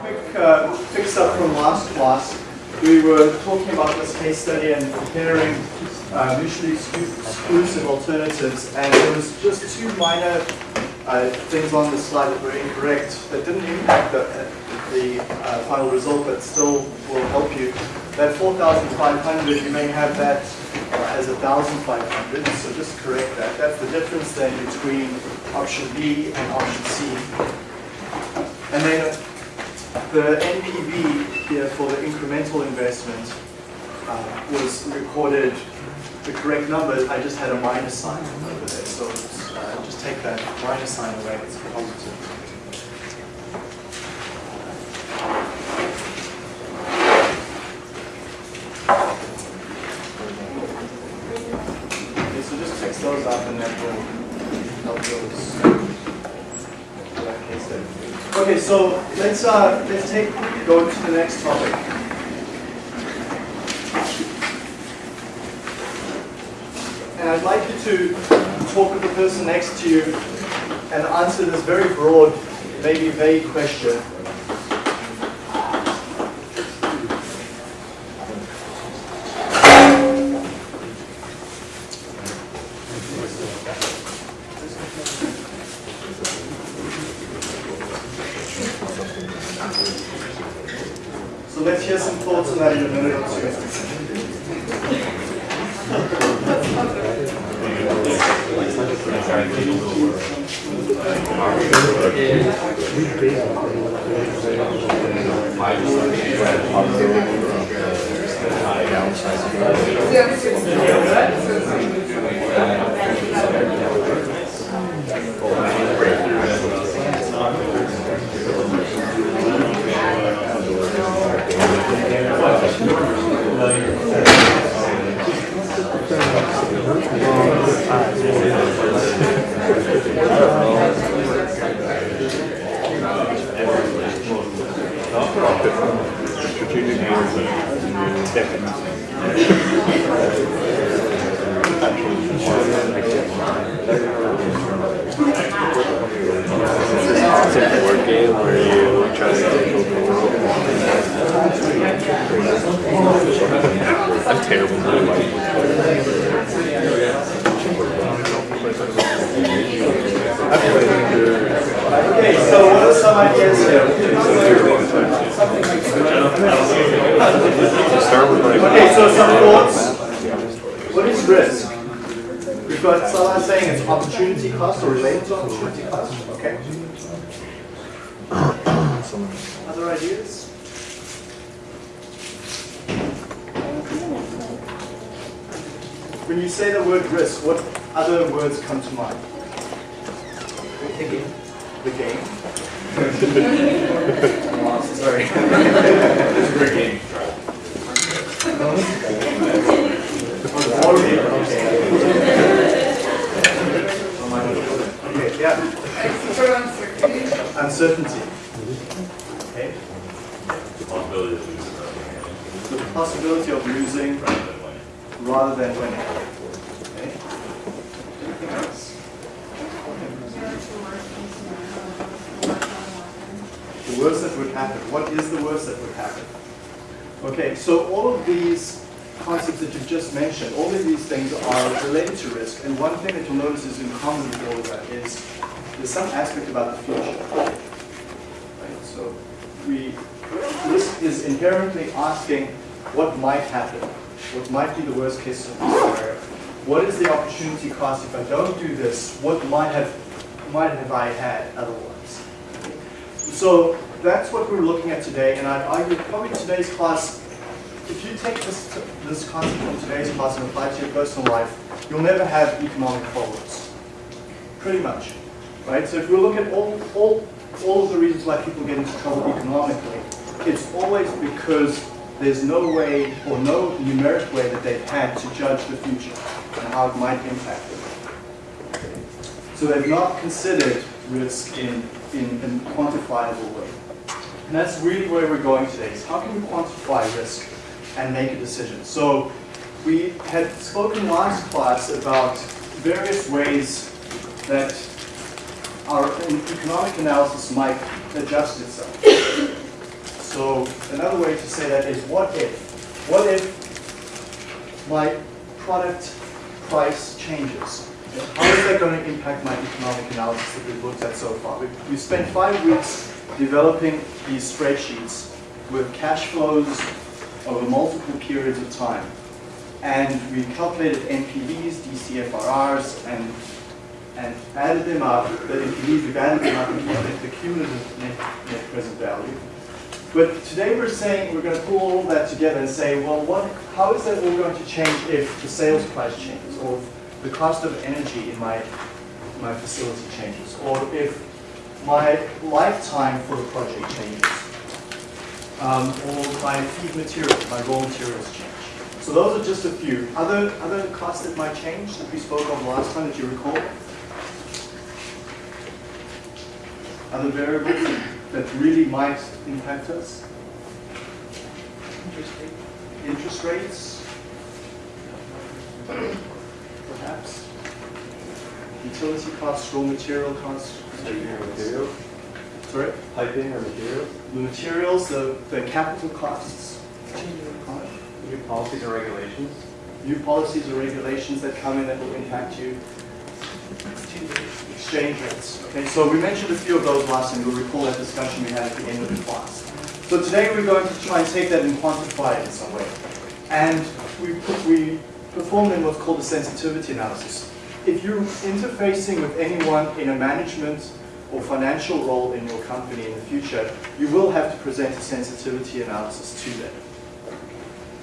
quick uh, fix up from last class. We were talking about this case study and comparing uh, mutually exclusive alternatives, and there was just two minor uh, things on the slide that were incorrect that didn't impact the, the uh, final result, but still will help you. That 4,500, you may have that as 1,500, so just correct that. That's the difference then between option B and option C. And then the NPV here for the incremental investment uh, was recorded the correct number. I just had a minus sign over there, so uh, just take that minus sign away. It's positive. Okay, so just fix those up and then we'll help those. Okay, so let's uh, let's take go to the next topic. And I'd like you to talk with the person next to you and answer this very broad, maybe vague question. So let's hear some thoughts on that in a minute or two. Strategic It's a board game where you try to take over the world. I'm terrible Okay, so what are some ideas here? Okay, so some thoughts. What is risk? We've got saying it's opportunity cost or related to opportunity cost. Okay. Other ideas? When you say the word risk, what other words come to mind? We're thinking the game. Oh, Sorry. It's a great game. Okay, yeah. Uncertainty. Okay. Possibility of losing The possibility of losing rather than winning. Okay. Anything else? The worst that would happen. What is the worst that would happen? Okay, so all of these concepts that you've just mentioned, all of these things are related to risk. And one thing that you'll notice is in common with all of that is there's some aspect about the future. Right? So we, risk is inherently asking what might happen, what might be the worst case scenario. What is the opportunity cost if I don't do this? What might have, might have I had otherwise? So that's what we're looking at today, and I'd argue probably today's class, if you take this, this concept from today's class and apply it to your personal life, you'll never have economic problems. Pretty much. Right? So if we look at all, all, all of the reasons why people get into trouble economically, it's always because there's no way or no numeric way that they've had to judge the future and how it might impact them. So they've not considered risk in, in a quantifiable way. And that's really where we're going today, is how can we quantify risk and make a decision? So we had spoken last class about various ways that our economic analysis might adjust itself. So another way to say that is what if? What if my product price changes? How is that going to impact my economic analysis that we've looked at so far? We, we spent five weeks developing these spreadsheets with cash flows over multiple periods of time. And we calculated NPVs, DCFRRs, and, and added them up, the NPVs, we've added them up and calculated the cumulative net, net present value. But today we're saying we're going to pull all that together and say, well, what, how is that all going to change if the sales price changes, or the cost of energy in my, my facility changes, or if my lifetime for the project changes, um, or my feed material, my raw materials change. So those are just a few. Other, other costs that might change that we spoke of last time that you recall? Other variables that really might impact us? Interest rates? Perhaps? Utility costs, raw material costs? Materials, Sorry? piping or materials, The materials, the, the capital costs? new policies and regulations, New policies or regulations that come in that will impact you? Exchange rates. Okay, so we mentioned a few of those last time. You'll recall that discussion we had at the end of the class. So today we're going to try and take that and quantify it in some way. And we, put, we performed in what's called a sensitivity analysis. If you're interfacing with anyone in a management or financial role in your company in the future, you will have to present a sensitivity analysis to them.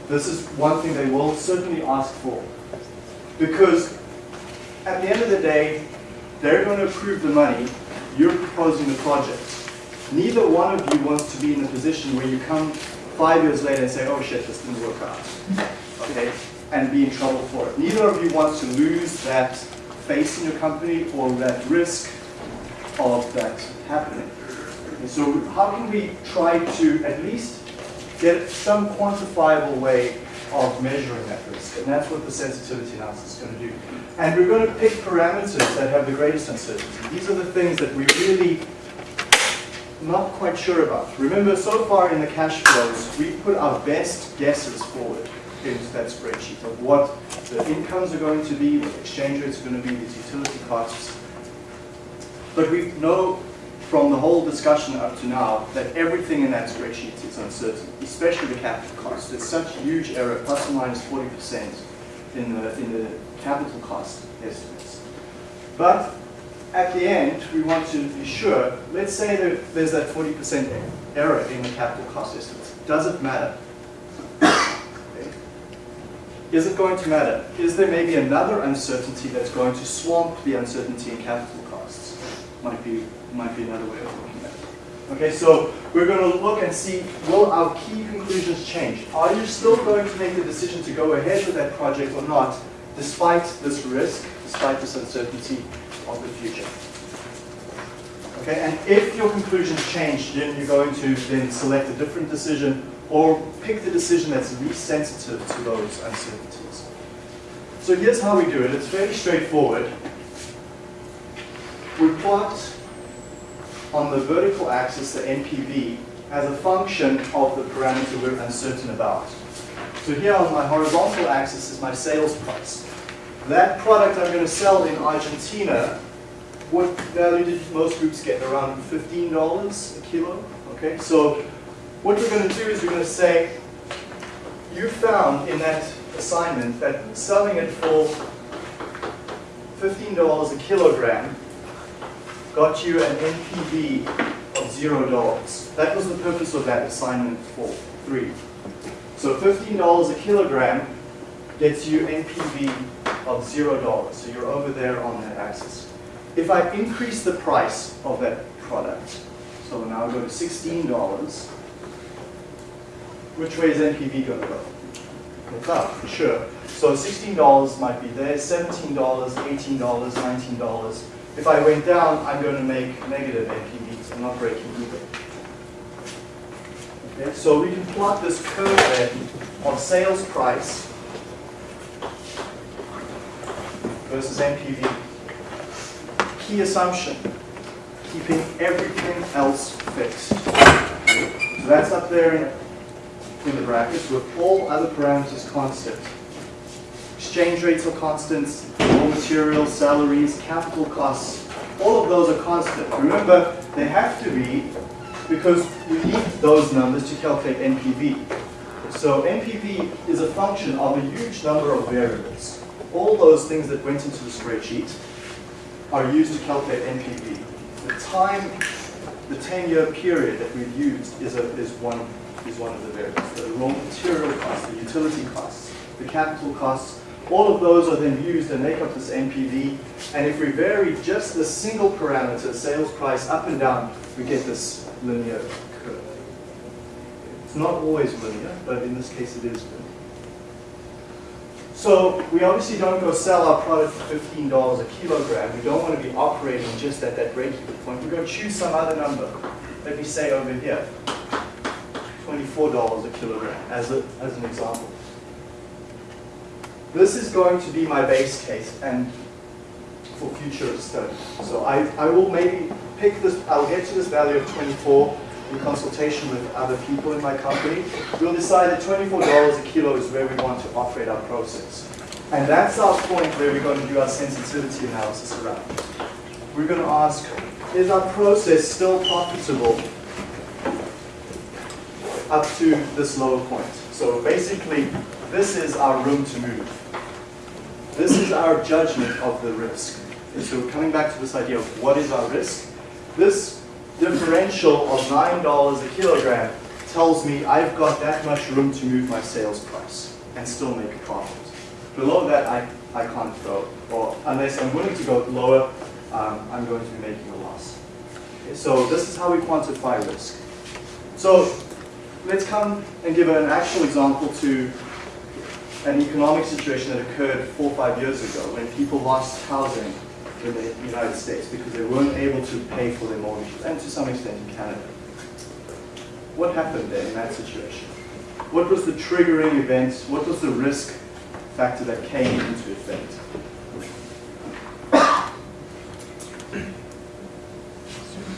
This is one thing they will certainly ask for. Because at the end of the day, they're going to approve the money, you're proposing the project. Neither one of you wants to be in a position where you come five years later and say, oh shit, this didn't work out. Okay? And be in trouble for it. Neither of you wants to lose that face in your company or that risk of that happening. And so how can we try to at least get some quantifiable way of measuring that risk? And that's what the sensitivity analysis is going to do. And we're going to pick parameters that have the greatest uncertainty. These are the things that we really not quite sure about. Remember, so far in the cash flows, we put our best guesses forward into that spreadsheet of what the incomes are going to be, what the exchange rates are going to be, these utility costs. But we know from the whole discussion up to now that everything in that spreadsheet is uncertain, especially the capital cost. There's such huge error, plus or minus 40% in the, in the capital cost estimates. But at the end, we want to be sure, let's say that there's that 40% error in the capital cost estimates. Does it matter? Is it going to matter? Is there maybe another uncertainty that's going to swamp the uncertainty in capital costs? Might be, might be another way of looking at it. Okay, so we're going to look and see, will our key conclusions change? Are you still going to make the decision to go ahead with that project or not, despite this risk, despite this uncertainty of the future? Okay, and if your conclusions change, then you're going to then select a different decision or pick the decision that's least sensitive to those uncertainties. So here's how we do it. It's very straightforward. We plot on the vertical axis the NPV as a function of the parameter we're uncertain about. So here on my horizontal axis is my sales price. That product I'm going to sell in Argentina, what value did most groups get? Around $15 a kilo? Okay, so what we're going to do is we're going to say, you found in that assignment that selling it for $15 a kilogram got you an NPV of $0. That was the purpose of that assignment for three. So $15 a kilogram gets you NPV of $0. So you're over there on that axis. If I increase the price of that product, so now I go to $16, which way is NPV going to go? It's up, for sure. So $16 might be there, $17, $18, $19. If I went down, I'm going to make negative NPVs. I'm not breaking even. Okay, so we can plot this curve then of sales price versus NPV. Key assumption, keeping everything else fixed. So that's up there in, the brackets with all other parameters constant. Exchange rates are constants, raw materials, salaries, capital costs, all of those are constant. Remember, they have to be because we need those numbers to calculate NPV. So NPV is a function of a huge number of variables. All those things that went into the spreadsheet are used to calculate NPV. The time, the 10-year period that we've used is, a, is, one, is one of the variables. The raw material costs, the utility costs, the capital costs, all of those are then used and make up this NPV. And if we vary just the single parameter, sales price up and down, we get this linear curve. It's not always linear, but in this case it is linear. So we obviously don't go sell our product for $15 a kilogram. We don't want to be operating just at that break-even point. We're going to choose some other number. Let me say over here, $24 a kilogram as, a, as an example. This is going to be my base case and for future study. So I, I will maybe pick this, I'll get to this value of 24 in consultation with other people in my company. We'll decide that $24 a kilo is where we want to operate our process. And that's our point where we're going to do our sensitivity analysis around. We're going to ask, is our process still profitable up to this lower point? So basically, this is our room to move. This is our judgment of the risk. And so coming back to this idea of what is our risk, this differential of $9 a kilogram tells me I've got that much room to move my sales price and still make a profit. Below that, I, I can't go, or unless I'm willing to go lower, um, I'm going to be making a loss. Okay, so this is how we quantify risk. So let's come and give an actual example to an economic situation that occurred four or five years ago when people lost housing in the United States because they weren't able to pay for their mortgages, and to some extent in Canada. What happened there in that situation? What was the triggering event? What was the risk factor that came into effect?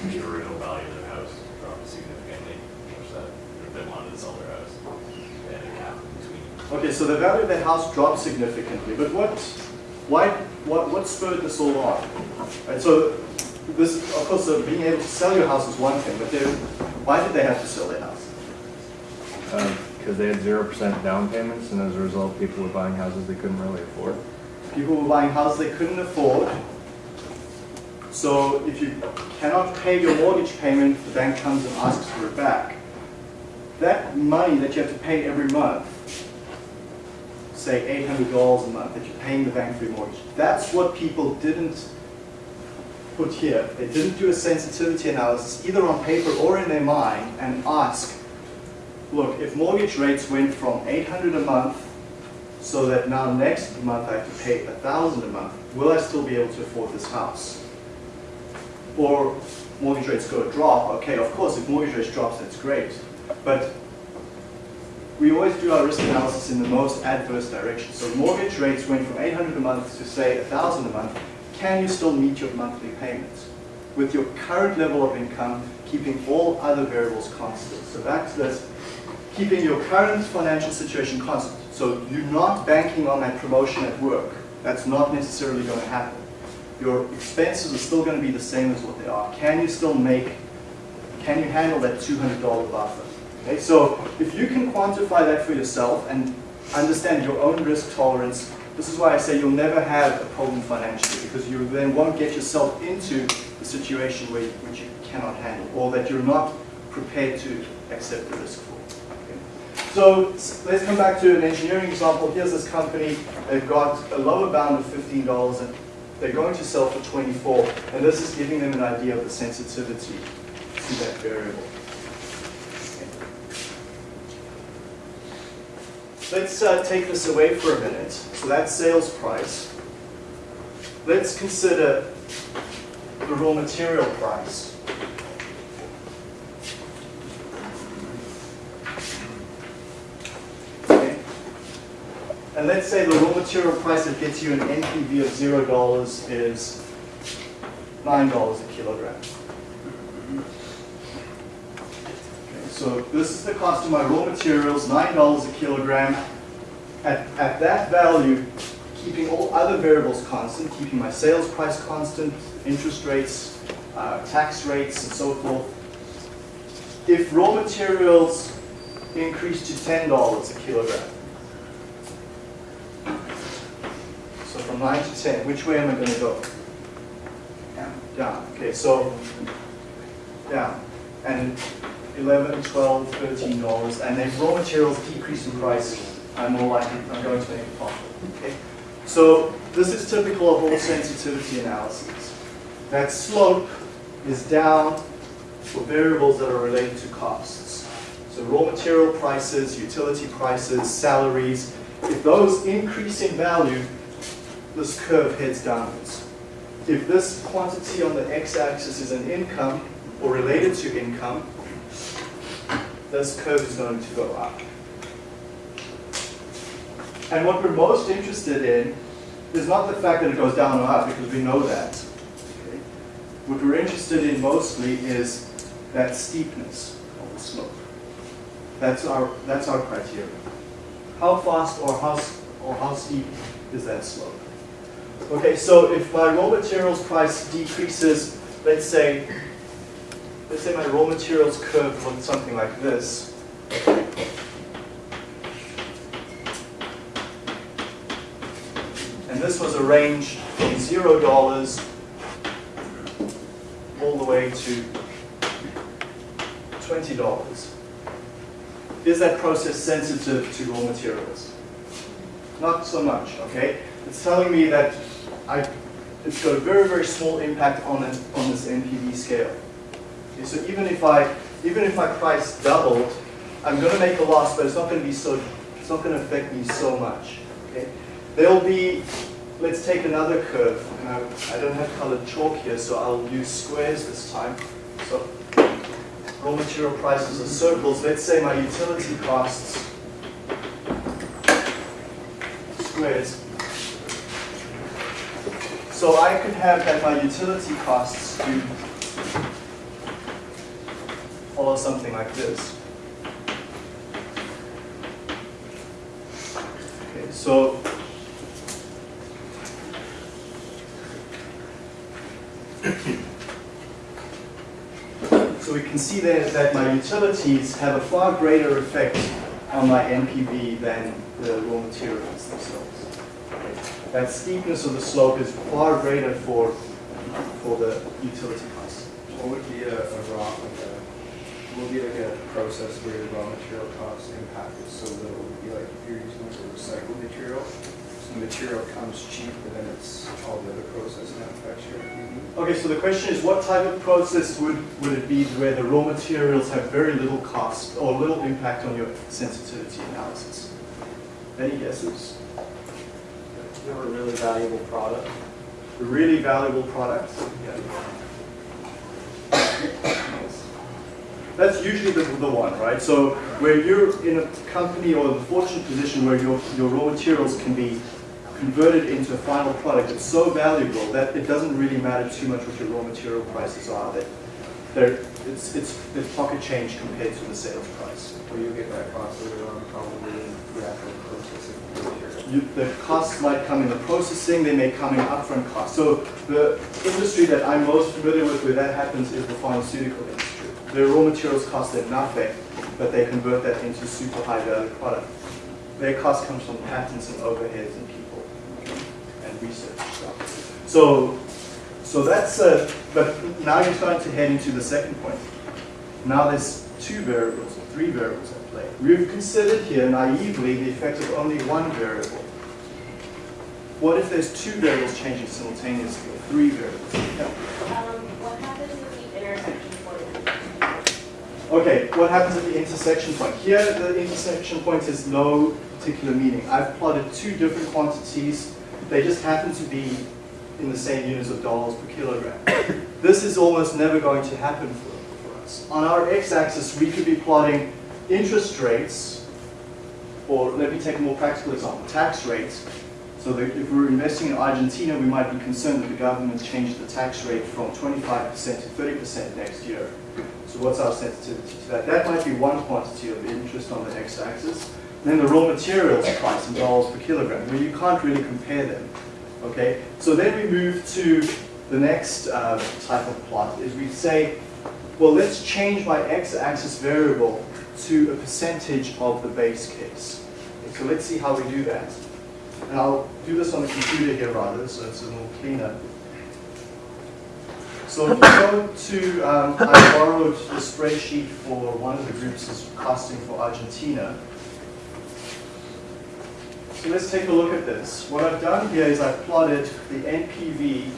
The original value of their house dropped significantly, which that, if they wanted to sell their house, they had a gap between. Okay, so the value of the house dropped significantly, but what, why, what, what spurred this all on? And so this, of course, uh, being able to sell your house is one thing, but why did they have to sell their house? Because they had zero percent down payments, and as a result, people were buying houses they couldn't really afford. People were buying houses they couldn't afford. So if you cannot pay your mortgage payment, the bank comes and asks for it back. That money that you have to pay every month, say $800 a month that you're paying the bank for your mortgage, that's what people didn't put here. They didn't do a sensitivity analysis either on paper or in their mind and ask, look, if mortgage rates went from 800 a month so that now next month I have to pay 1000 a month, will I still be able to afford this house? Or mortgage rates go drop, okay, of course, if mortgage rates drops, that's great. But we always do our risk analysis in the most adverse direction. So mortgage rates went from 800 a month to say 1000 a month, can you still meet your monthly payments? With your current level of income, keeping all other variables constant. So back to this, keeping your current financial situation constant. So you're not banking on that promotion at work. That's not necessarily going to happen. Your expenses are still going to be the same as what they are. Can you still make, can you handle that $200 buffer? Okay, so if you can quantify that for yourself and understand your own risk tolerance, this is why I say you'll never have a problem financially because you then won't get yourself into the situation where, which you cannot handle or that you're not prepared to accept the risk for. Okay. So let's come back to an engineering example. Here's this company. They've got a lower bound of $15 and they're going to sell for 24 and this is giving them an idea of the sensitivity to that variable. Let's uh, take this away for a minute. So that's sales price. Let's consider the raw material price. Okay. And let's say the raw material price that gets you an NPV of zero dollars is nine dollars a kilogram. Okay, so this is the cost of my raw materials, nine dollars a kilogram. At, at that value, keeping all other variables constant, keeping my sales price constant, interest rates, uh, tax rates, and so forth. If raw materials increase to ten dollars a kilogram, so from nine to ten, which way am I going to go? Down. Down. Okay, so down. And 11, 12, 13 dollars. And if raw materials decrease in price, I'm more likely, I'm going to make a profit. Okay? So this is typical of all sensitivity analyses. That slope is down for variables that are related to costs. So raw material prices, utility prices, salaries, if those increase in value, this curve heads downwards. If this quantity on the x-axis is an income or related to income, this curve is going to go up. And what we're most interested in is not the fact that it goes down or up, because we know that. Okay? What we're interested in mostly is that steepness of the slope. That's our, that's our criteria. How fast or how, or how steep is that slope? Okay, so if my raw materials price decreases, let's say, let's say my raw materials curve looked something like this. And this was a range from zero dollars all the way to twenty dollars. Is that process sensitive to raw materials? Not so much, okay? It's telling me that I, it's got a very, very small impact on it, on this NPV scale. So even if I, even if my price doubled, I'm gonna make a loss, but it's not gonna be so, it's not gonna affect me so much, okay? There'll be, let's take another curve, and I, I don't have colored chalk here, so I'll use squares this time. So raw material prices are circles. Let's say my utility costs, squares. So I could have that my utility costs do follow something like this. Okay, so So we can see there that my utilities have a far greater effect on my NPV than the raw materials themselves. That steepness of the slope is far greater for, for the utility costs. What would be a, a like a, what would be like a process where the raw material cost impact is so little? Would it be like if you're using like a recycled material, so the material comes cheap, but then it's all the other processing that affects your NPV? Mm-hmm. Okay, so the question is what type of process would, would it be where the raw materials have very little cost or little impact on your sensitivity analysis? Any guesses? You're a really valuable product. A really valuable product? That's usually the, the one, right? So where you're in a company or a fortunate position where your, your raw materials can be converted into a final product, it's so valuable that it doesn't really matter too much what your raw material prices are. That they're, it's, it's, it's pocket change compared to the sales price. Or you get that cost later on probably in the actual processing? You, the costs might come in the processing, they may come in upfront costs. So the industry that I'm most familiar with where that happens is the pharmaceutical industry. Their raw materials cost them nothing, but they convert that into super high value product. Their cost comes from patents and overheads and people and research stuff. So, so that's, uh, but now you're starting to head into the second point. Now there's two variables, or three variables at play. We've considered here naively the effect of only one variable. What if there's two variables changing simultaneously, or three variables? Yeah. Um, what happens with the intersection point? Okay, what happens at the intersection point? Here, the intersection point has no particular meaning. I've plotted two different quantities. They just happen to be in the same units of dollars per kilogram. This is almost never going to happen for, for us. On our x-axis, we could be plotting interest rates, or let me take a more practical example, tax rates. So if we were investing in Argentina, we might be concerned that the government changed the tax rate from 25% to 30% next year. So what's our sensitivity to that? That might be one quantity of interest on the x-axis. Then the raw materials price in dollars per kilogram, where you can't really compare them. Okay, so then we move to the next uh, type of plot, is we say, well, let's change my x-axis variable to a percentage of the base case. Okay, so let's see how we do that. And I'll do this on the computer here rather, so it's a little cleaner. So if you go to, um, I borrowed the spreadsheet for one of the groups is costing for Argentina. So let's take a look at this. What I've done here is I've plotted the NPV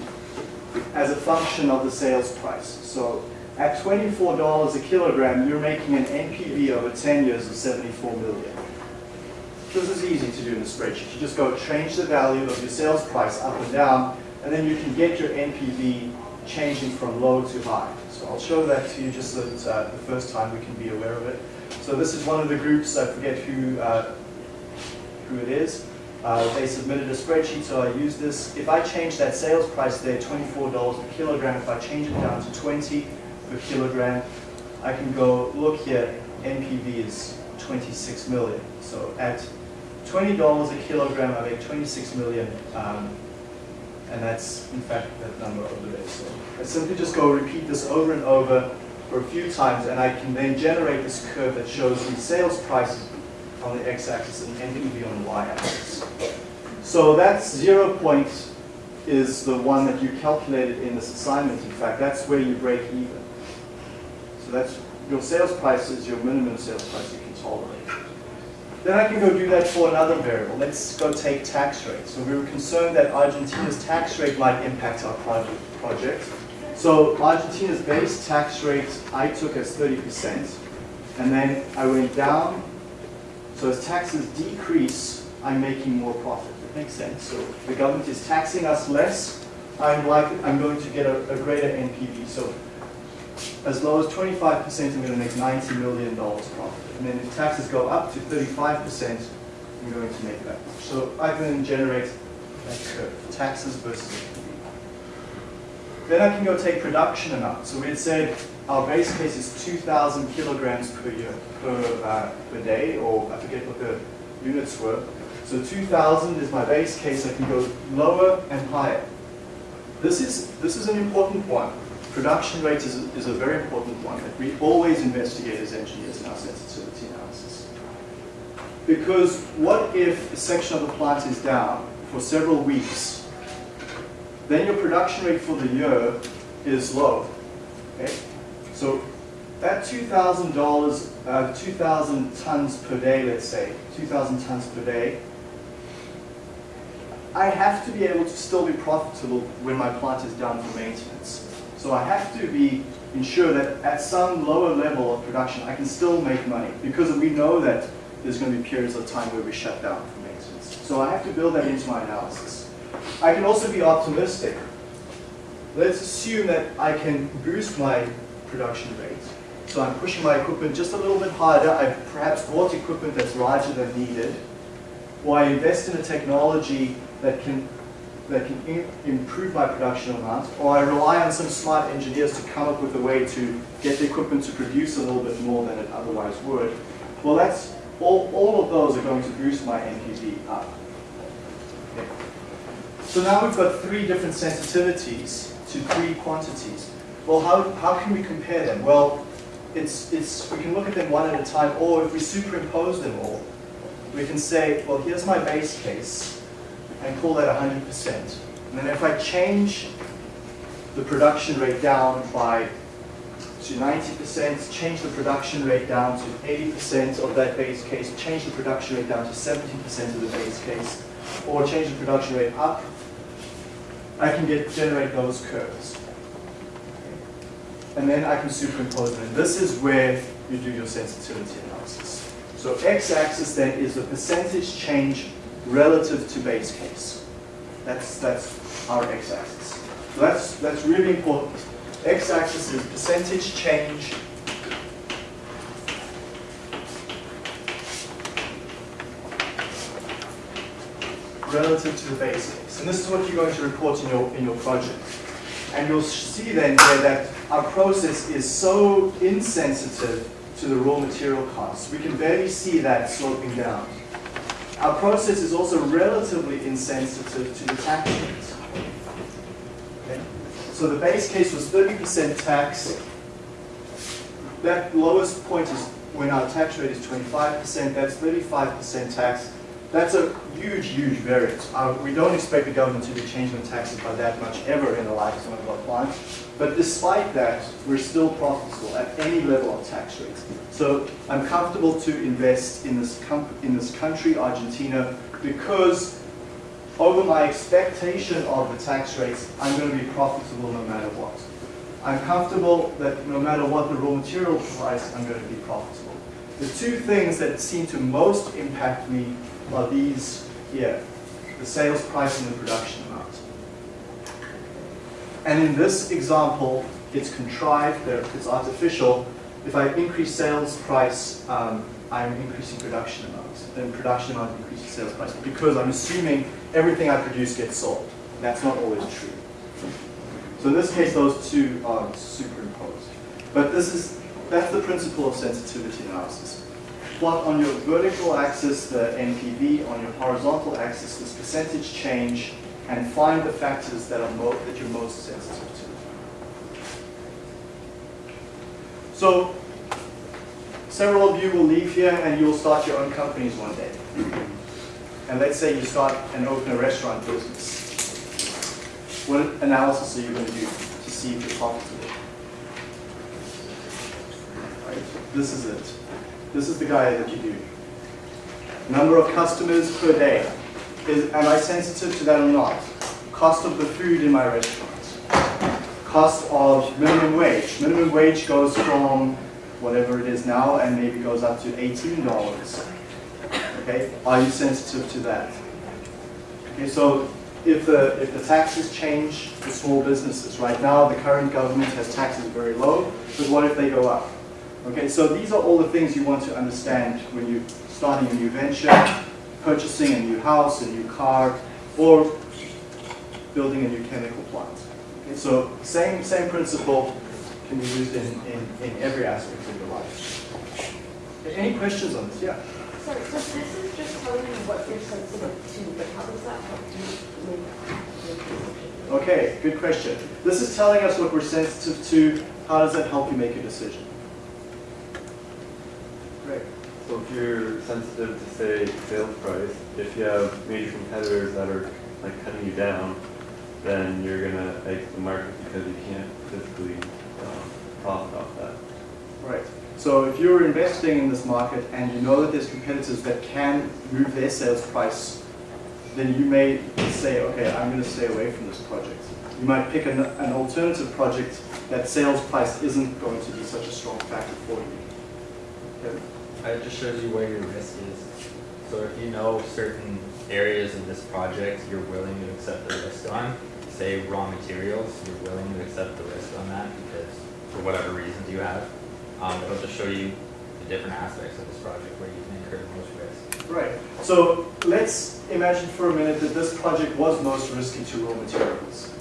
as a function of the sales price. So at $24 a kilogram, you're making an NPV over 10 years of 74 million. This is easy to do in the spreadsheet. You just go change the value of your sales price up and down, and then you can get your NPV changing from low to high. So I'll show that to you just so that uh, the first time we can be aware of it. So this is one of the groups, I forget who, uh, who it is. Uh, they submitted a spreadsheet, so I use this. If I change that sales price there, $24 per kilogram, if I change it down to 20 per kilogram, I can go, look here, NPV is 26 million. So at $20 a kilogram, I make 26 million, um, and that's in fact that number over there. So I simply just go repeat this over and over for a few times, and I can then generate this curve that shows the sales price on the x-axis and NPV on the y-axis. So that zero point is the one that you calculated in this assignment. In fact, that's where you break even. So that's your sales price is your minimum sales price you can tolerate. Then I can go do that for another variable. Let's go take tax rate. So we were concerned that Argentina's tax rate might impact our project. project. So Argentina's base tax rate I took as 30%, and then I went down. So as taxes decrease, I'm making more profit. That makes sense. So the government is taxing us less. I'm like I'm going to get a, a greater NPV. So as low as 25%, I'm going to make $90 million profit. And then if taxes go up to 35%, I'm going to make that much. So I can generate that curve, taxes versus NPV. Then I can go take production amount. So we had said our base case is 2,000 kilograms per year, per, uh, per day, or I forget what the units were. So 2,000 is my base case. I can go lower and higher. This is, this is an important one. Production rate is a, is a very important one that we always investigate as engineers in our sensitivity analysis. Because what if a section of the plant is down for several weeks, then your production rate for the year is low. Okay? So that $2,000, uh, 2,000 tons per day, let's say, 2,000 tons per day, I have to be able to still be profitable when my plant is down for maintenance. So I have to be ensure that at some lower level of production, I can still make money because we know that there's going to be periods of time where we shut down for maintenance. So I have to build that into my analysis. I can also be optimistic. Let's assume that I can boost my production rate. So I'm pushing my equipment just a little bit harder. I've perhaps bought equipment that's larger than needed. Or I invest in a technology that can that can improve my production amount, or I rely on some smart engineers to come up with a way to get the equipment to produce a little bit more than it otherwise would, well, that's all, all of those are going to boost my NPV up. Okay. So now we've got three different sensitivities to three quantities. Well, how, how can we compare them? Well, it's, it's, we can look at them one at a time, or if we superimpose them all, we can say, well, here's my base case, and call that 100%. And then if I change the production rate down by to 90%, change the production rate down to 80% of that base case, change the production rate down to 70% of the base case, or change the production rate up, I can get generate those curves. And then I can superimpose them. And this is where you do your sensitivity analysis. So x-axis then is the percentage change relative to base case. That's, that's our x-axis. So that's, that's really important. X-axis is percentage change relative to the base case. And this is what you're going to report in your, in your project. And you'll see then here that our process is so insensitive to the raw material costs. We can barely see that sloping down. Our process is also relatively insensitive to the tax rates. Okay? So the base case was 30% tax. That lowest point is when our tax rate is 25%, that's 35% tax. That's a huge, huge variance. Uh, we don't expect the government to be changing the taxes by that much ever in the lifetime of our plants. But despite that, we're still profitable at any level of tax rates. So I'm comfortable to invest in this, in this country, Argentina, because over my expectation of the tax rates, I'm going to be profitable no matter what. I'm comfortable that no matter what the raw material price, I'm going to be profitable. The two things that seem to most impact me are these here, the sales price and the production amount. And in this example, it's contrived, it's artificial. If I increase sales price, um, I'm increasing production amount. Then production amount increases sales price because I'm assuming everything I produce gets sold. That's not always true. So in this case, those two are superimposed. But this is, that's the principle of sensitivity analysis. Plot on your vertical axis the NPV, on your horizontal axis this percentage change, and find the factors that are that you're most sensitive to. So several of you will leave here and you'll start your own companies one day. And let's say you start and open a restaurant business. What analysis are you going to do to see if you're profitable? Right? This is it. This is the guy that you do. Number of customers per day. Is, am I sensitive to that or not? Cost of the food in my restaurant. Cost of minimum wage. Minimum wage goes from whatever it is now and maybe goes up to $18. Okay, are you sensitive to that? Okay, so if the, if the taxes change for small businesses, right now the current government has taxes very low, but what if they go up? Okay, so these are all the things you want to understand when you're starting a new venture, purchasing a new house, a new car, or building a new chemical plant. Okay, so same, same principle can be used in, in, in every aspect of your life. Any questions on this? Yeah. Sorry, so this is just telling you what you're sensitive to, but how does that help you make decision? Okay, good question. This is telling us what we're sensitive to. How does that help you make a decision? Great. So if you're sensitive to say sales price, if you have major competitors that are like cutting you down, then you're gonna exit the market because you can't physically um, profit off that. Right. So if you're investing in this market and you know that there's competitors that can move their sales price, then you may say, okay, I'm going to stay away from this project. You might pick an, an alternative project that sales price isn't going to be such a strong factor for you. Okay. It just shows you where your risk is. So if you know certain areas in this project you're willing to accept the risk on, say raw materials, you're willing to accept the risk on that because for whatever reasons you have, um, it'll just show you the different aspects of this project where you can incur the most risk. Right. So let's imagine for a minute that this project was most risky to raw materials.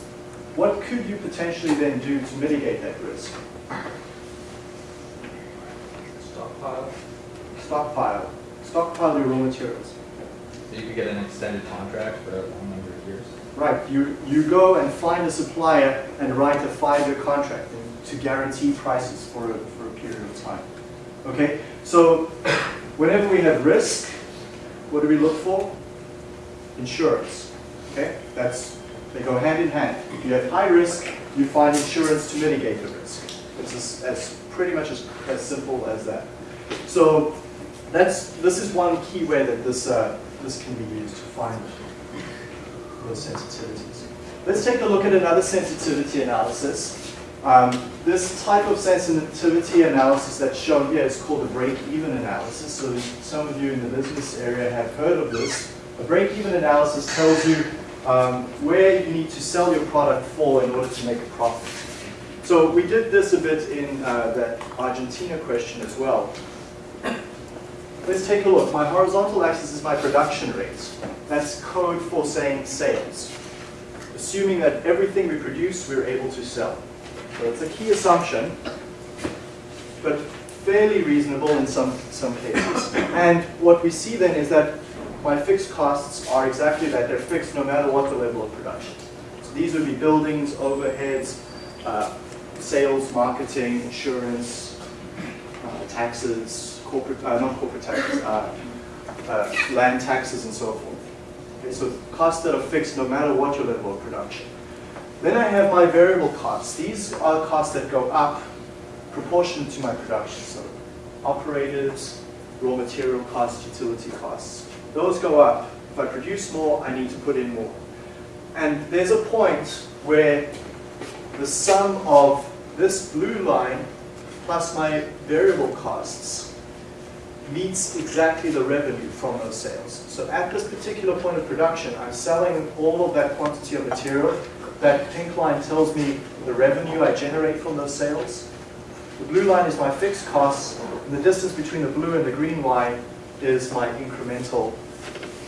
What could you potentially then do to mitigate that risk? Stockpile. Stockpile. Stockpile your raw materials. So you could get an extended contract for a long number of years. Right. You, you go and find a supplier and write a five-year contract to guarantee prices for a, for a period of time. Okay? So whenever we have risk, what do we look for? Insurance. Okay? That's, they go hand in hand. If you have high risk, you find insurance to mitigate the risk. It's as, as pretty much as, as simple as that. So that's, this is one key way that this, uh, this can be used to find those sensitivities. Let's take a look at another sensitivity analysis. Um, this type of sensitivity analysis that's shown here is called a break-even analysis. So some of you in the business area have heard of this. A break-even analysis tells you um, where you need to sell your product for in order to make a profit. So we did this a bit in uh, that Argentina question as well. Let's take a look. My horizontal axis is my production rate. That's code for saying sales. Assuming that everything we produce, we're able to sell. So it's a key assumption, but fairly reasonable in some, some cases. And what we see then is that my fixed costs are exactly that. They're fixed no matter what the level of production. So these would be buildings, overheads, uh, sales, marketing, insurance, uh, taxes, corporate, uh, not corporate taxes, uh, uh, land taxes and so forth. Okay, so costs that are fixed no matter what your level of production. Then I have my variable costs. These are costs that go up proportionate to my production. So operators, raw material costs, utility costs. Those go up. If I produce more, I need to put in more. And there's a point where the sum of this blue line plus my variable costs meets exactly the revenue from those sales. So at this particular point of production, I'm selling all of that quantity of material. That pink line tells me the revenue I generate from those sales. The blue line is my fixed costs, and the distance between the blue and the green line is my incremental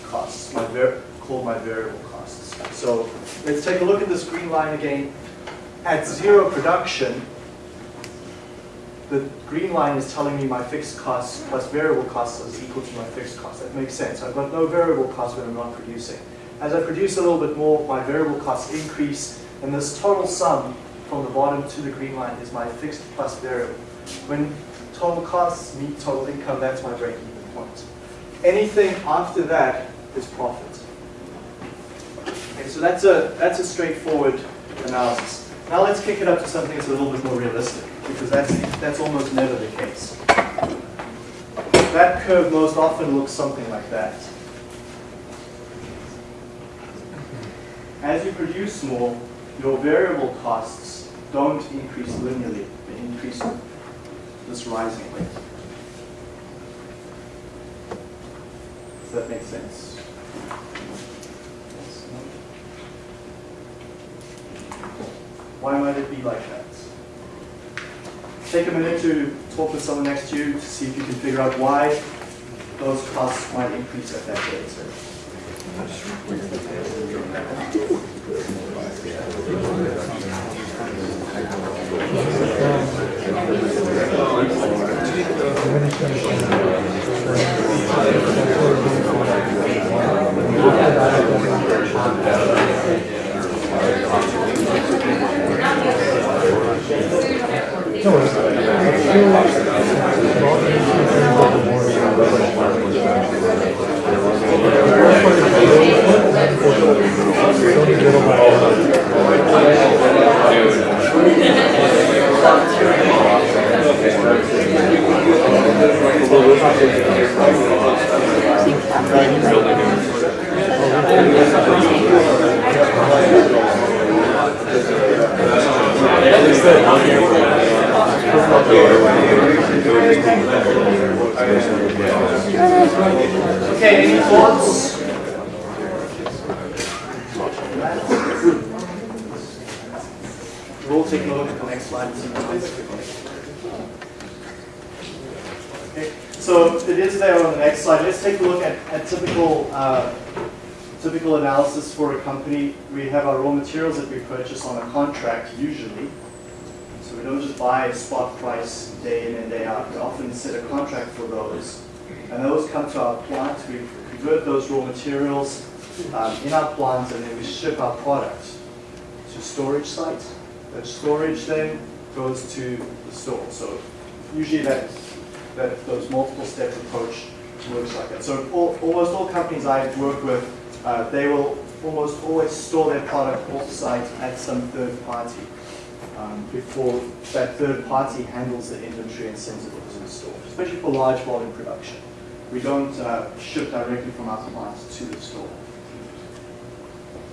costs, my called my variable costs. So let's take a look at this green line again. At zero production, the green line is telling me my fixed costs plus variable costs is equal to my fixed costs. That makes sense. I've got no variable costs when I'm not producing. As I produce a little bit more, my variable costs increase, and this total sum from the bottom to the green line is my fixed plus variable. When total costs meet total income, that's my break-even point. Anything after that is profit. Okay, so that's a, that's a straightforward analysis. Now let's kick it up to something that's a little bit more realistic, because that's, that's almost never the case. That curve most often looks something like that. As you produce more, your variable costs don't increase linearly, they increase this rising rate. Does that make sense? Why might it be like that? Take a minute to talk with someone next to you to see if you can figure out why those costs might increase at that rate. Okay, any thoughts? We'll take a look at the next slide. Okay, so it is there on the next slide. Let's take a look at, at typical uh, typical analysis for a company. We have our raw materials that we purchase on a contract usually. We don't just buy spot price day in and day out. We often set a contract for those. And those come to our plant. We convert those raw materials um, in our plants and then we ship our product to storage site. That storage then goes to the store. So usually that, that those multiple step approach works like that. So all, almost all companies I work with, uh, they will almost always store their product off site at some third party um, before that third party handles the inventory and sends it to the store, especially for large volume production. We don't uh, ship directly from our plant to the store.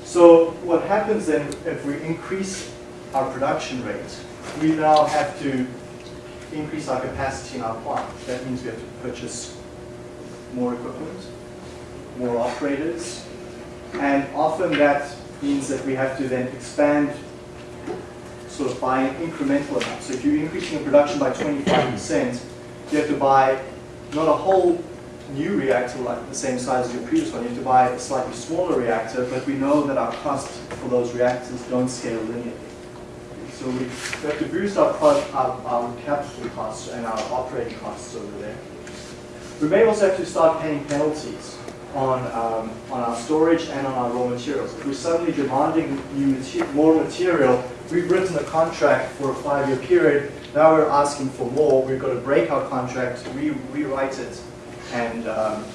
So what happens then if we increase our production rate, we now have to increase our capacity in our plant. That means we have to purchase more equipment, more operators, and often that means that we have to then expand sort of buying incremental amounts. So if you're increasing your production by 25%, you have to buy not a whole new reactor like the same size as your previous one. You have to buy a slightly smaller reactor, but we know that our costs for those reactors don't scale linearly. So we have to boost our, our, our capital costs and our operating costs over there. We may also have to start paying penalties on, um, on our storage and on our raw materials. If we're suddenly demanding new mate- more material, we've written a contract for a five-year period, now we're asking for more, we've got to break our contract, re- rewrite it, and um,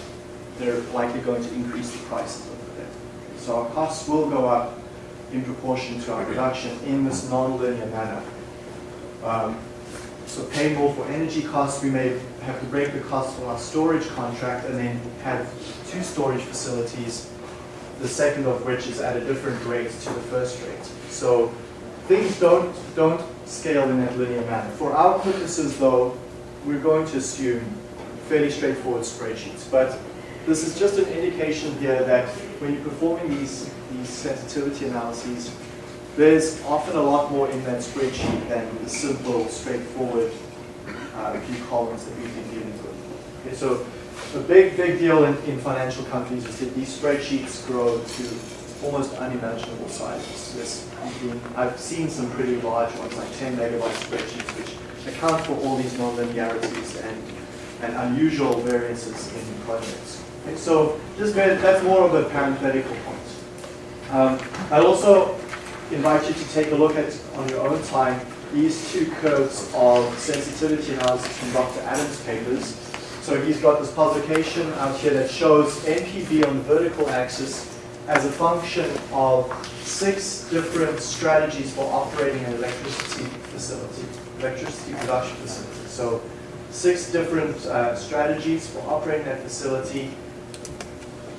they're likely going to increase the prices over there. So our costs will go up in proportion to our production in this non-linear manner. Um, So pay more for energy costs, we may have to break the cost from our storage contract and then have two storage facilities, the second of which is at a different rate to the first rate. So things don't, don't scale in that linear manner. For our purposes though, we're going to assume fairly straightforward spreadsheets. But this is just an indication here that when you're performing these, these sensitivity analyses, there's often a lot more in that spreadsheet than the simple, straightforward uh, few columns that we've been dealing with. Okay, so a big, big deal in, in financial companies is that these spreadsheets grow to almost unimaginable sizes. Been- I've seen some pretty large ones, like 10 megabyte spreadsheets, which account for all these nonlinearities and, and unusual variances in projects. So just that's more of a parenthetical point. Um, I also invite you to take a look at, on your own time, these two curves of sensitivity analysis from Dr. Adams' papers. So he's got this publication out here that shows NPV on the vertical axis as a function of six different strategies for operating an electricity facility, electricity production facility. So six different uh, strategies for operating that facility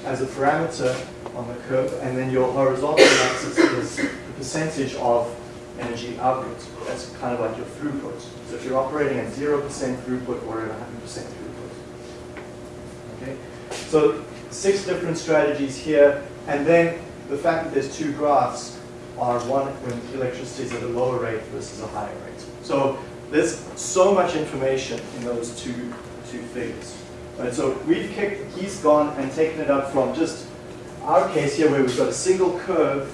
as a parameter on the curve, and then your horizontal axis is the percentage of energy output. That's kind of like your throughput. So if you're operating at 0% throughput or at 100% throughput. Okay? So six different strategies here, and then the fact that there's two graphs are one when electricity is at a lower rate versus a higher rate. So there's so much information in those two, two figures. Right, so we've kicked, he's gone and taken it up from just our case here where we've got a single curve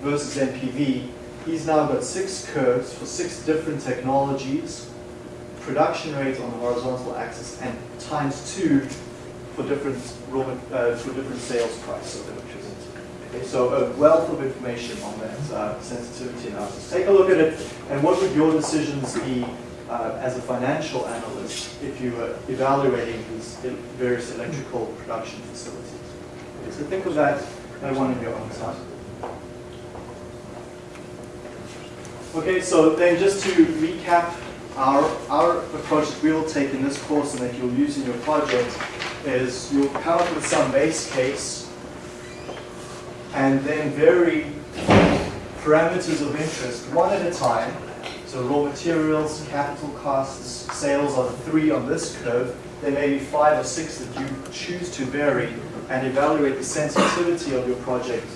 versus NPV. He's now got six curves for six different technologies, production rate on the horizontal axis, and times two for different uh, for different sales price of electricity. Okay, so a wealth of information on that uh, sensitivity analysis. Take a look at it, and what would your decisions be uh, as a financial analyst if you were evaluating these various electrical production facilities? Okay, so think of that at one of your own time. Okay, so then just to recap our, our approach that we will take in this course and that you'll use in your project is you'll come up with some base case and then vary parameters of interest one at a time. So raw materials, capital costs, sales are the three on this curve. There may be five or six that you choose to vary and evaluate the sensitivity of your project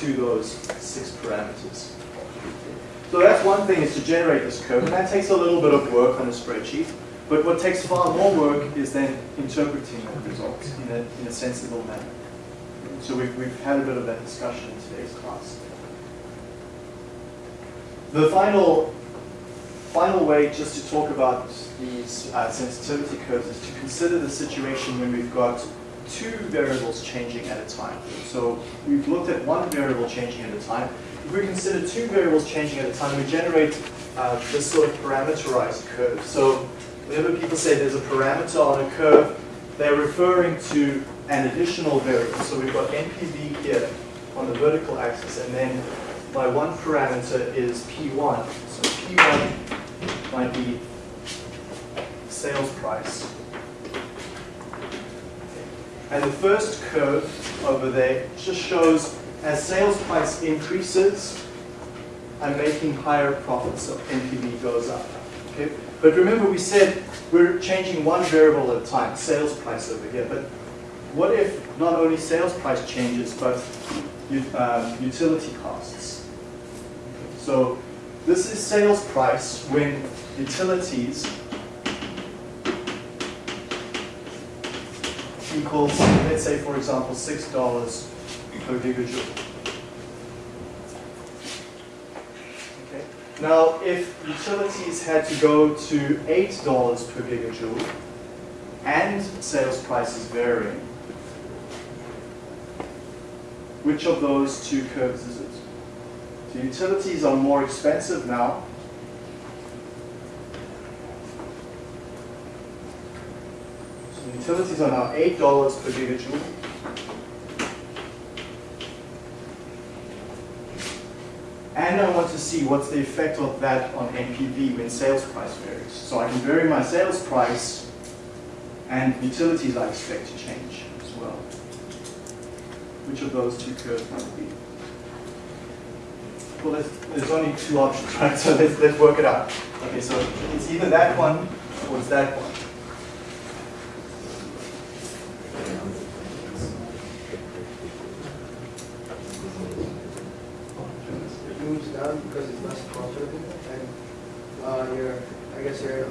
to those six parameters. So that's one thing is to generate this curve, and that takes a little bit of work on a spreadsheet. But what takes far more work is then interpreting that result in a, in a sensible manner. So we've, we've had a bit of that discussion in today's class. The final, final way just to talk about these uh, sensitivity curves is to consider the situation when we've got two variables changing at a time. So we've looked at one variable changing at a time. If we consider two variables changing at a time, we generate uh, this sort of parameterized curve. So whenever people say there's a parameter on a curve, they're referring to an additional variable. So we've got NPV here on the vertical axis, and then my one parameter is P1. So P1 might be sales price. And the first curve over there just shows as sales price increases, I'm making higher profits, so NPV goes up. Okay? But remember we said we're changing one variable at a time, sales price over here. But what if not only sales price changes, but um, utility costs? So this is sales price when utilities equals, let's say for example, six dollars per gigajoule. Now, if utilities had to go to eight dollars per gigajoule and sales prices varying, which of those two curves is it? So utilities are more expensive now. So utilities are now eight dollars per gigajoule. And I want to see what's the effect of that on NPV when sales price varies. So I can vary my sales price and utilities I expect to change as well. Which of those two curves might be? Well, there's, there's only two options, right? So let's, let's work it out. Okay, so it's either that one or it's that one. It moves down because it's less profitable and, uh, you're, I guess you're, you,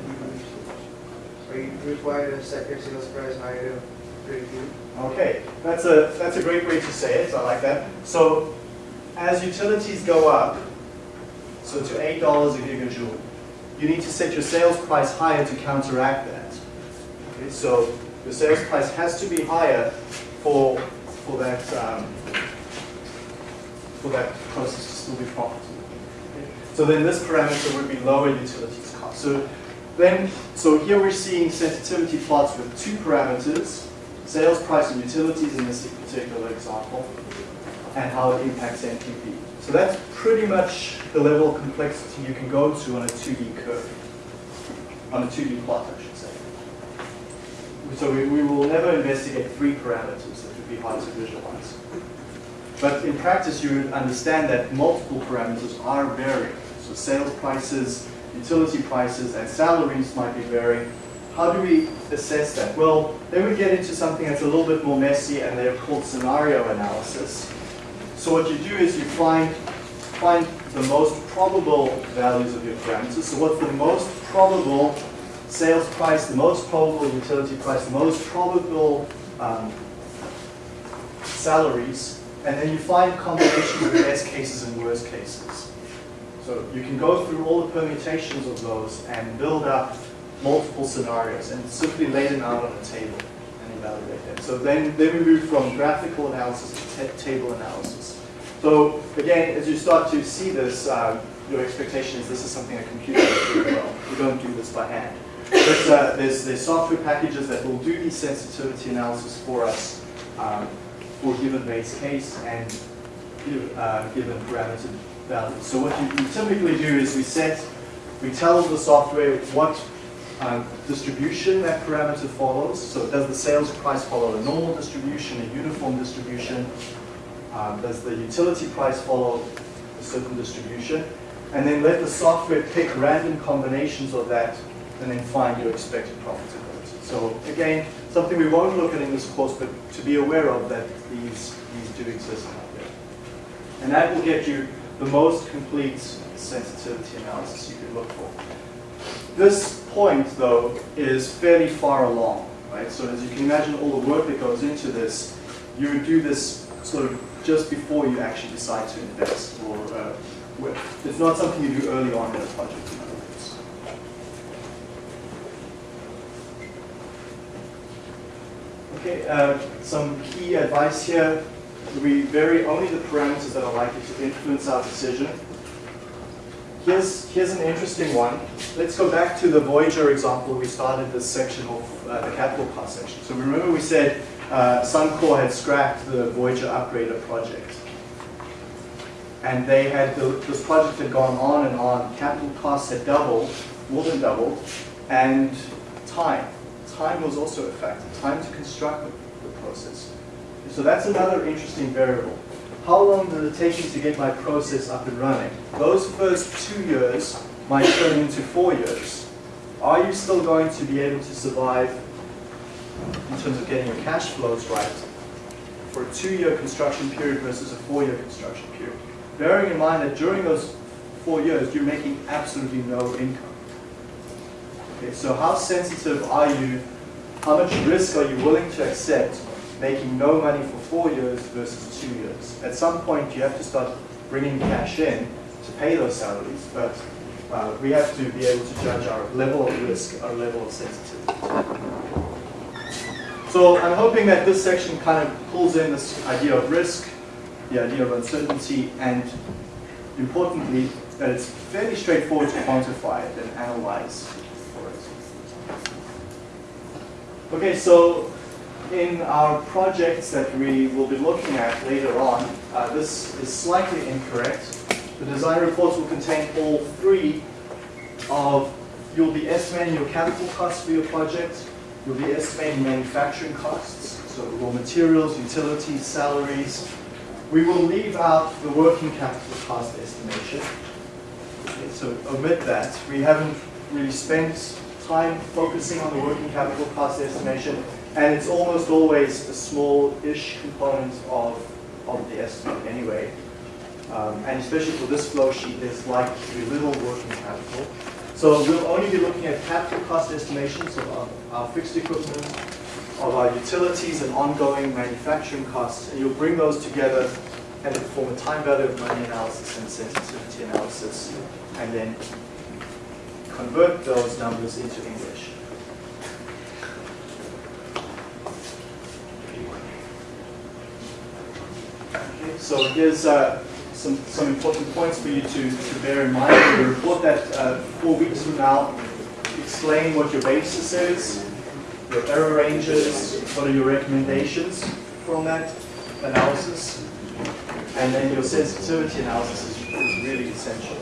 you required to set sales price higher? Okay, that's a, that's a great way to say it, I like that. So as utilities go up, so to eight dollars a gigajoule, you need to set your sales price higher to counteract that. Okay, so your sales price has to be higher for, for that, um, for that process to still be profitable. So then this parameter would be lower utilities cost. So then, so here we're seeing sensitivity plots with two parameters, sales price and utilities in this particular example, and how it impacts NPV. So that's pretty much the level of complexity you can go to on a 2D curve, on a 2D plot, I should say. So we, we will never investigate three parameters that would be hard to visualize. But in practice, you would understand that multiple parameters are varying. So sales prices, utility prices, and salaries might be varying. How do we assess that? Well, then we get into something that's a little bit more messy, and they're called scenario analysis. So what you do is you find, find the most probable values of your parameters. So what's the most probable sales price, the most probable utility price, the most probable um, salaries, and then you find combinations of best cases and worst cases. So you can go through all the permutations of those and build up multiple scenarios and simply lay them out on a table and evaluate them. So then, then we move from graphical analysis to table analysis. So again, as you start to see this, uh, your expectation is this is something a computer does really well. You don't do this by hand. But uh, there's, there's software packages that will do these sensitivity analysis for us um, for given base case and uh, given parameter So what you, typically do is we set, we tell the software what um, distribution that parameter follows. So does the sales price follow a normal distribution, a uniform distribution? Um, does the utility price follow a certain distribution? And then let the software pick random combinations of that and then find your expected profitability. So again, something we won't look at in this course, but to be aware of that these, these do exist out there. And that will get you the most complete sensitivity analysis you could look for. This point, though, is fairly far along, right? So as you can imagine all the work that goes into this, you would do this sort of just before you actually decide to invest or uh, with. It's not something you do early on in a project, in other words. Okay, uh, some key advice here. We vary only the parameters that are likely to influence our decision. Here's, here's an interesting one. Let's go back to the Voyageur example we started this section of uh, the capital cost section. So remember we said uh, Suncor had scrapped the Voyageur upgrader project. And they had, the, this project had gone on and on, capital costs had doubled, more than doubled, and time. Time was also a factor, time to construct the, the process. So that's another interesting variable. How long did it take me to get my process up and running? Those first two years might turn into four years. Are you still going to be able to survive in terms of getting your cash flows right for a two-year construction period versus a four-year construction period? Bearing in mind that during those four years, you're making absolutely no income. Okay, so how sensitive are you? How much risk are you willing to accept making no money for four years versus two years? At some point, you have to start bringing cash in to pay those salaries, but uh, we have to be able to judge our level of risk, our level of sensitivity. So I'm hoping that this section kind of pulls in this idea of risk, the idea of uncertainty, and importantly, that it's fairly straightforward to quantify it and analyze for it. Okay, so in our projects that we will be looking at later on, uh, this is slightly incorrect. The design reports will contain all three of, you'll be estimating your capital costs for your project, you'll be estimating manufacturing costs, so raw materials, utilities, salaries. We will leave out the working capital cost estimation. Okay, so omit that. We haven't really spent time focusing on the working capital cost estimation, and it's almost always a small-ish component of, of the estimate anyway. Um, and especially for this flow sheet, there's likely to be little working capital. So we'll only be looking at capital cost estimations of our, our fixed equipment, of our utilities and ongoing manufacturing costs, and you'll bring those together and perform a time value of money analysis and sensitivity analysis, and then convert those numbers into English. Okay, so here's uh, some, some important points for you to, to bear in mind. The report that uh, four weeks from now, explain what your basis is, your error ranges, what are your recommendations from that analysis, and then your sensitivity analysis is, is really essential.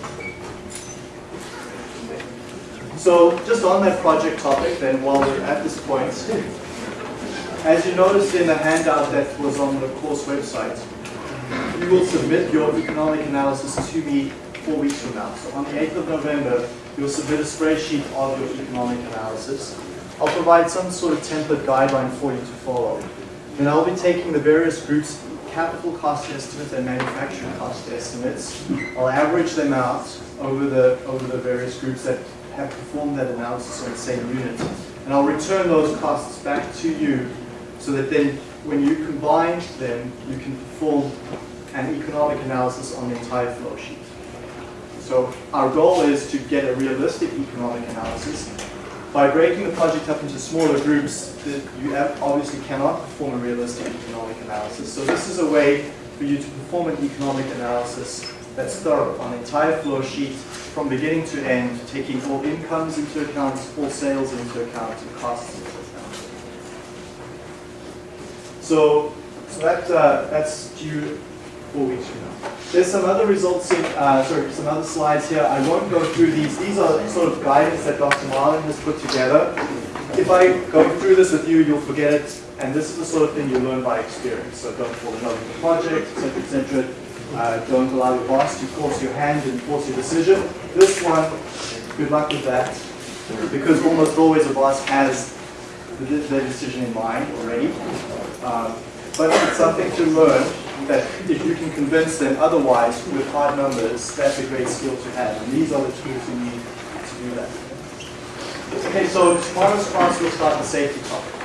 So just on that project topic then, while we're at this point, as you noticed in the handout that was on the course website, you will submit your economic analysis to me four weeks from now. So on the 8th of November, you'll submit a spreadsheet of your economic analysis. I'll provide some sort of template guideline for you to follow. And I'll be taking the various groups' capital cost estimates and manufacturing cost estimates. I'll average them out over the, over the various groups that have performed that analysis on the same unit. And I'll return those costs back to you so that then when you combine them, you can perform an economic analysis on the entire flow sheet. So our goal is to get a realistic economic analysis. By breaking the project up into smaller groups, you obviously cannot perform a realistic economic analysis. So this is a way for you to perform an economic analysis that's thorough on the entire flow sheet from beginning to end, taking all incomes into account, all sales into account, and costs. So, so that, uh, that's due four weeks from now. There's some other results in, uh, sorry, some other slides here. I won't go through these. These are sort of guidance that Dr. Marlin has put together. If I go through this with you, you'll forget it. And this is the sort of thing you learn by experience. So don't fall in love with the project, etc., etc. Uh, don't allow your boss to force your hand and force your decision. This one, good luck with that. Because almost always a boss has the, the decision in mind already. Um, but it's something to learn that if you can convince them otherwise with hard numbers, that's a great skill to have. And these are the tools you need to do that. Okay, so tomorrow's class will start the safety topic.